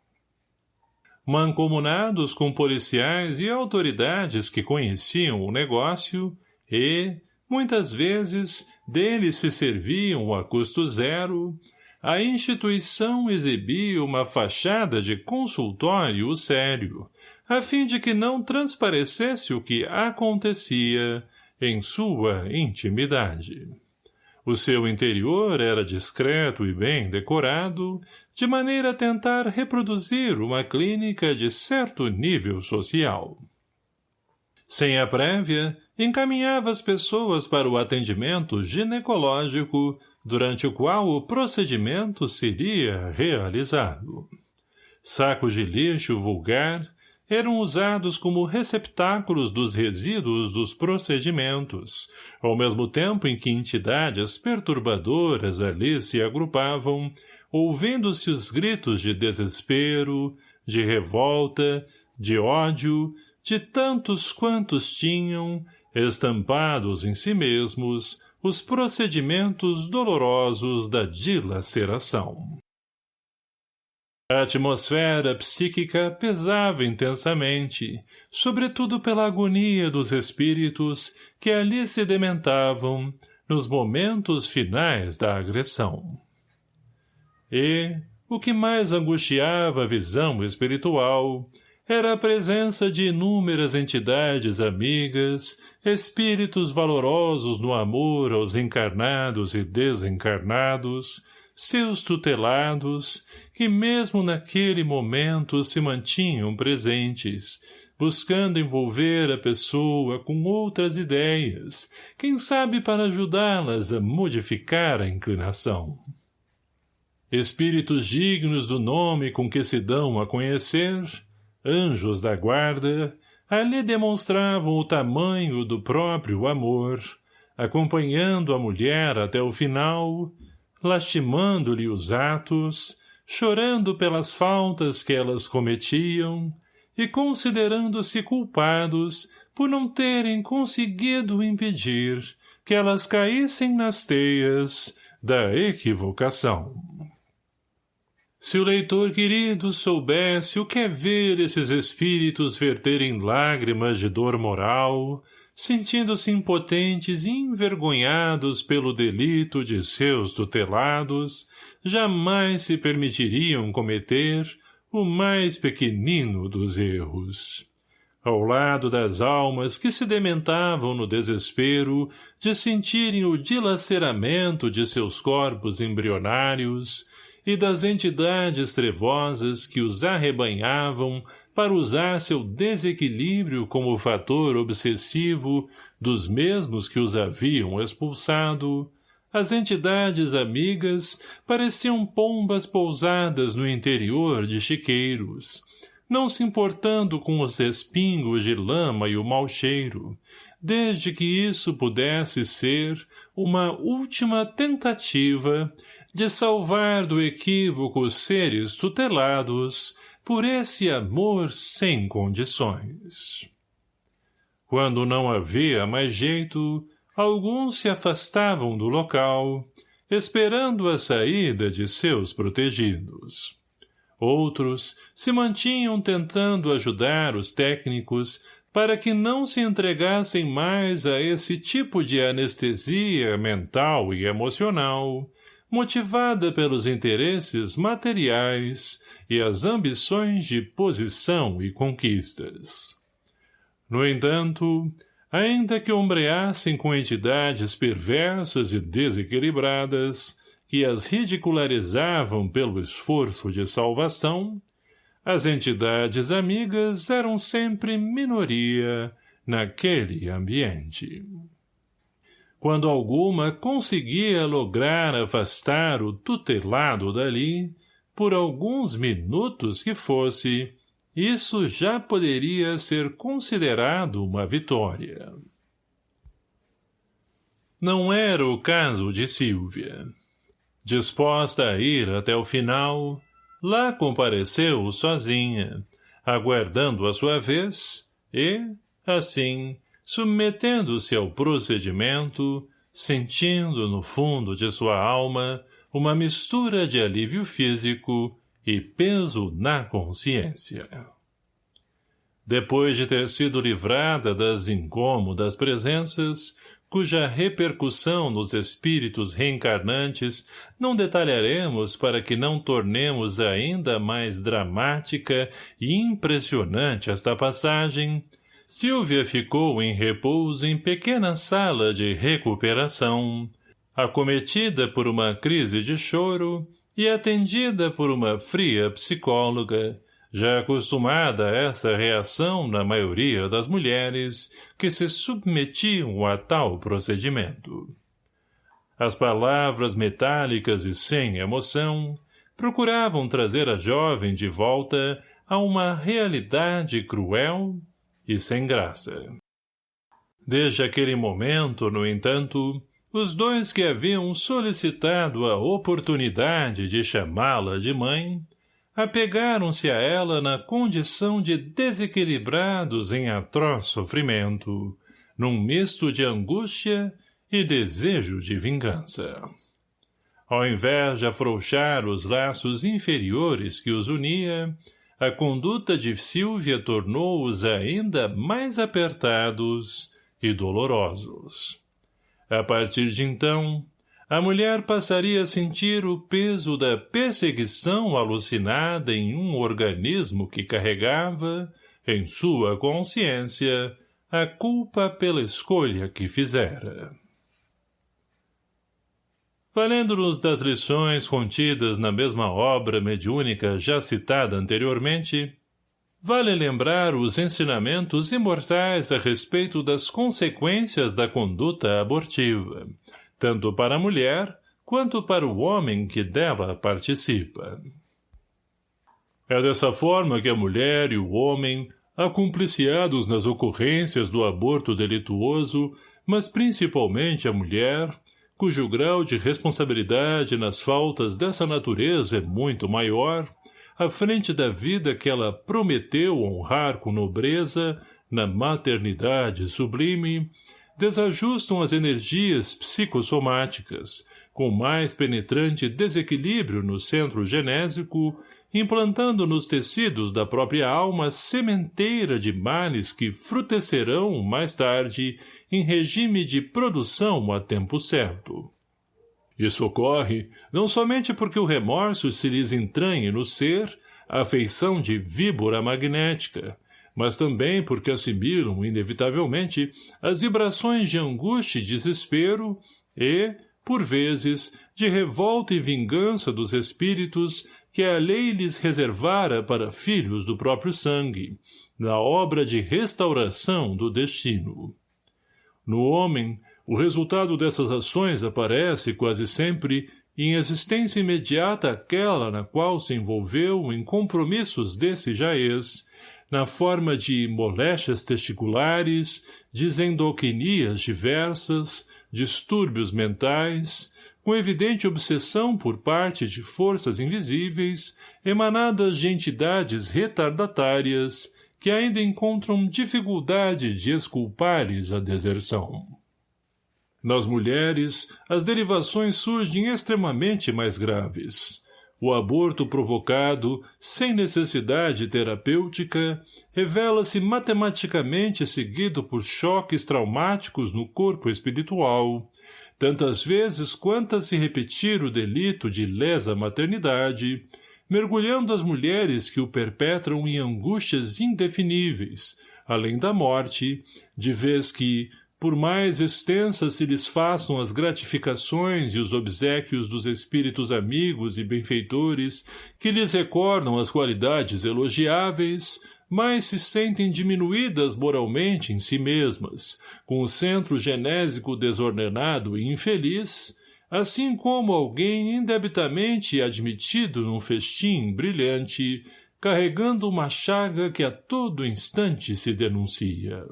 Mancomunados com policiais e autoridades que conheciam o negócio e, muitas vezes, deles se serviam a custo zero, a instituição exibia uma fachada de consultório sério, a fim de que não transparecesse o que acontecia em sua intimidade. O seu interior era discreto e bem decorado, de maneira a tentar reproduzir uma clínica de certo nível social. Sem a prévia, encaminhava as pessoas para o atendimento ginecológico, durante o qual o procedimento seria realizado. Sacos de lixo vulgar eram usados como receptáculos dos resíduos dos procedimentos, ao mesmo tempo em que entidades perturbadoras ali se agrupavam, ouvindo-se os gritos de desespero, de revolta, de ódio, de tantos quantos tinham, estampados em si mesmos, os procedimentos dolorosos da dilaceração. A atmosfera psíquica pesava intensamente, sobretudo pela agonia dos espíritos que ali se dementavam nos momentos finais da agressão. E, o que mais angustiava a visão espiritual, era a presença de inúmeras entidades amigas, espíritos valorosos no amor aos encarnados e desencarnados, seus tutelados, que mesmo naquele momento se mantinham presentes, buscando envolver a pessoa com outras ideias, quem sabe para ajudá-las a modificar a inclinação. Espíritos dignos do nome com que se dão a conhecer, anjos da guarda, ali demonstravam o tamanho do próprio amor, acompanhando a mulher até o final, lastimando-lhe os atos, chorando pelas faltas que elas cometiam e considerando-se culpados por não terem conseguido impedir que elas caíssem nas teias da equivocação. Se o leitor querido soubesse o que é ver esses espíritos verterem lágrimas de dor moral, sentindo-se impotentes e envergonhados pelo delito de seus tutelados, jamais se permitiriam cometer o mais pequenino dos erros. Ao lado das almas que se dementavam no desespero de sentirem o dilaceramento de seus corpos embrionários e das entidades trevosas que os arrebanhavam para usar seu desequilíbrio como fator obsessivo dos mesmos que os haviam expulsado, as entidades amigas pareciam pombas pousadas no interior de chiqueiros, não se importando com os respingos de lama e o mau cheiro, desde que isso pudesse ser uma última tentativa de salvar do equívoco os seres tutelados por esse amor sem condições. Quando não havia mais jeito, alguns se afastavam do local, esperando a saída de seus protegidos. Outros se mantinham tentando ajudar os técnicos para que não se entregassem mais a esse tipo de anestesia mental e emocional, motivada pelos interesses materiais e as ambições de posição e conquistas. No entanto, ainda que ombreassem com entidades perversas e desequilibradas, que as ridicularizavam pelo esforço de salvação, as entidades amigas eram sempre minoria naquele ambiente. Quando alguma conseguia lograr afastar o tutelado dali, por alguns minutos que fosse, isso já poderia ser considerado uma vitória. Não era o caso de Silvia. Disposta a ir até o final, lá compareceu sozinha, aguardando a sua vez e, assim, submetendo-se ao procedimento, sentindo no fundo de sua alma uma mistura de alívio físico e peso na consciência. Depois de ter sido livrada das incômodas presenças, cuja repercussão nos espíritos reencarnantes não detalharemos para que não tornemos ainda mais dramática e impressionante esta passagem, Silvia ficou em repouso em pequena sala de recuperação, acometida por uma crise de choro e atendida por uma fria psicóloga, já acostumada a essa reação na maioria das mulheres que se submetiam a tal procedimento. As palavras metálicas e sem emoção procuravam trazer a jovem de volta a uma realidade cruel e sem graça. Desde aquele momento, no entanto, os dois que haviam solicitado a oportunidade de chamá-la de mãe apegaram-se a ela na condição de desequilibrados em atroz sofrimento, num misto de angústia e desejo de vingança. Ao invés de afrouxar os laços inferiores que os unia, a conduta de Silvia tornou-os ainda mais apertados e dolorosos. A partir de então, a mulher passaria a sentir o peso da perseguição alucinada em um organismo que carregava, em sua consciência, a culpa pela escolha que fizera. Valendo-nos das lições contidas na mesma obra mediúnica já citada anteriormente, vale lembrar os ensinamentos imortais a respeito das consequências da conduta abortiva, tanto para a mulher quanto para o homem que dela participa. É dessa forma que a mulher e o homem, acumpliciados nas ocorrências do aborto delituoso, mas principalmente a mulher, cujo grau de responsabilidade nas faltas dessa natureza é muito maior, à frente da vida que ela prometeu honrar com nobreza, na maternidade sublime, desajustam as energias psicossomáticas, com mais penetrante desequilíbrio no centro genésico, implantando nos tecidos da própria alma sementeira de males que frutecerão, mais tarde, em regime de produção a tempo certo. Isso ocorre não somente porque o remorso se lhes entranhe no ser, a afeição de víbora magnética, mas também porque assimilam, inevitavelmente, as vibrações de angústia e desespero e, por vezes, de revolta e vingança dos espíritos que a lei lhes reservara para filhos do próprio sangue, na obra de restauração do destino. No homem, o resultado dessas ações aparece, quase sempre, em existência imediata aquela na qual se envolveu em compromissos desse jaez, na forma de moléstias testiculares, desendoquinias diversas, distúrbios mentais, com evidente obsessão por parte de forças invisíveis, emanadas de entidades retardatárias, que ainda encontram dificuldade de exculpares a deserção. Nas mulheres, as derivações surgem extremamente mais graves. O aborto provocado, sem necessidade terapêutica, revela-se matematicamente seguido por choques traumáticos no corpo espiritual, tantas vezes quantas se repetir o delito de lesa maternidade, mergulhando as mulheres que o perpetram em angústias indefiníveis, além da morte, de vez que, por mais extensas se lhes façam as gratificações e os obsequios dos espíritos amigos e benfeitores que lhes recordam as qualidades elogiáveis, mais se sentem diminuídas moralmente em si mesmas, com o centro genésico desordenado e infeliz, assim como alguém indebitamente admitido num festim brilhante, carregando uma chaga que a todo instante se denuncia.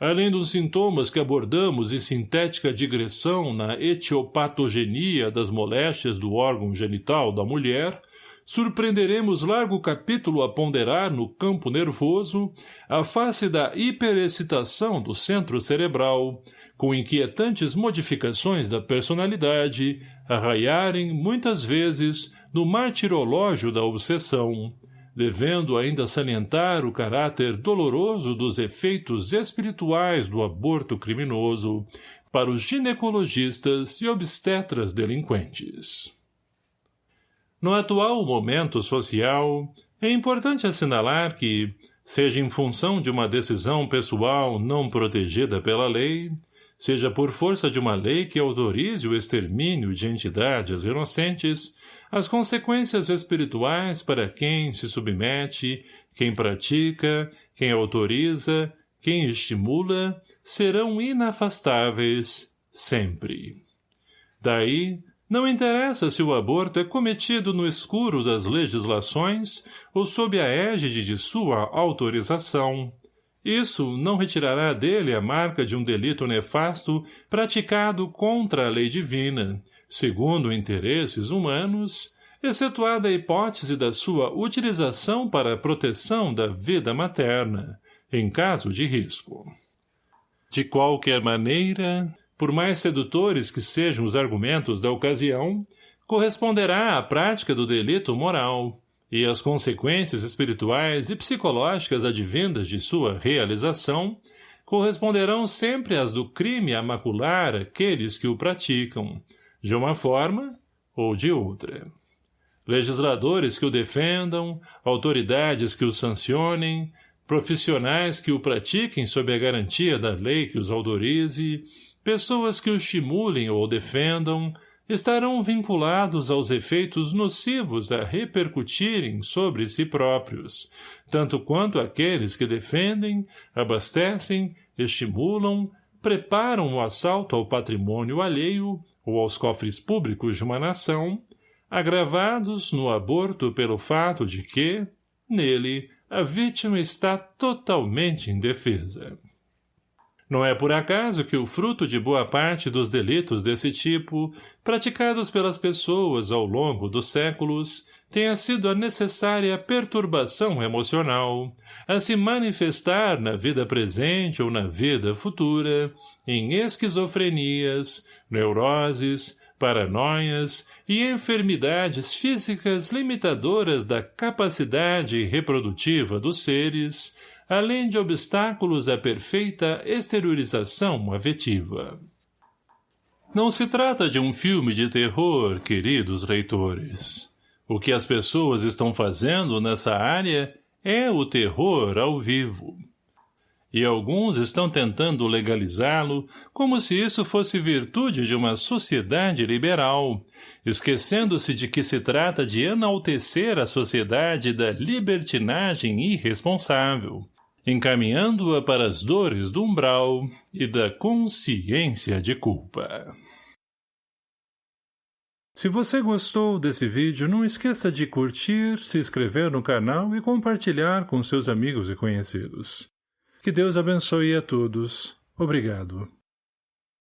Além dos sintomas que abordamos em sintética digressão na etiopatogenia das moléstias do órgão genital da mulher, surpreenderemos largo capítulo a ponderar no campo nervoso a face da hiperexcitação do centro cerebral, com inquietantes modificações da personalidade, arraiarem, muitas vezes, no martirológio da obsessão, devendo ainda salientar o caráter doloroso dos efeitos espirituais do aborto criminoso para os ginecologistas e obstetras delinquentes. No atual momento social, é importante assinalar que, seja em função de uma decisão pessoal não protegida pela lei, seja por força de uma lei que autorize o extermínio de entidades inocentes, as consequências espirituais para quem se submete, quem pratica, quem autoriza, quem estimula, serão inafastáveis, sempre. Daí, não interessa se o aborto é cometido no escuro das legislações ou sob a égide de sua autorização, isso não retirará dele a marca de um delito nefasto praticado contra a lei divina, segundo interesses humanos, excetuada a hipótese da sua utilização para a proteção da vida materna, em caso de risco. De qualquer maneira, por mais sedutores que sejam os argumentos da ocasião, corresponderá à prática do delito moral, e as consequências espirituais e psicológicas advindas de sua realização corresponderão sempre às do crime a macular aqueles que o praticam, de uma forma ou de outra. Legisladores que o defendam, autoridades que o sancionem, profissionais que o pratiquem sob a garantia da lei que os autorize, pessoas que o estimulem ou defendam, estarão vinculados aos efeitos nocivos a repercutirem sobre si próprios, tanto quanto aqueles que defendem, abastecem, estimulam, preparam o assalto ao patrimônio alheio ou aos cofres públicos de uma nação, agravados no aborto pelo fato de que, nele, a vítima está totalmente indefesa. Não é por acaso que o fruto de boa parte dos delitos desse tipo, praticados pelas pessoas ao longo dos séculos, tenha sido a necessária perturbação emocional, a se manifestar na vida presente ou na vida futura, em esquizofrenias, neuroses, paranoias e enfermidades físicas limitadoras da capacidade reprodutiva dos seres, além de obstáculos à perfeita exteriorização afetiva. Não se trata de um filme de terror, queridos leitores. O que as pessoas estão fazendo nessa área é o terror ao vivo. E alguns estão tentando legalizá-lo como se isso fosse virtude de uma sociedade liberal, esquecendo-se de que se trata de enaltecer a sociedade da libertinagem irresponsável, encaminhando-a para as dores do umbral e da consciência de culpa. Se você gostou desse vídeo, não esqueça de curtir, se inscrever no canal e compartilhar com seus amigos e conhecidos. Que Deus abençoe a todos. Obrigado.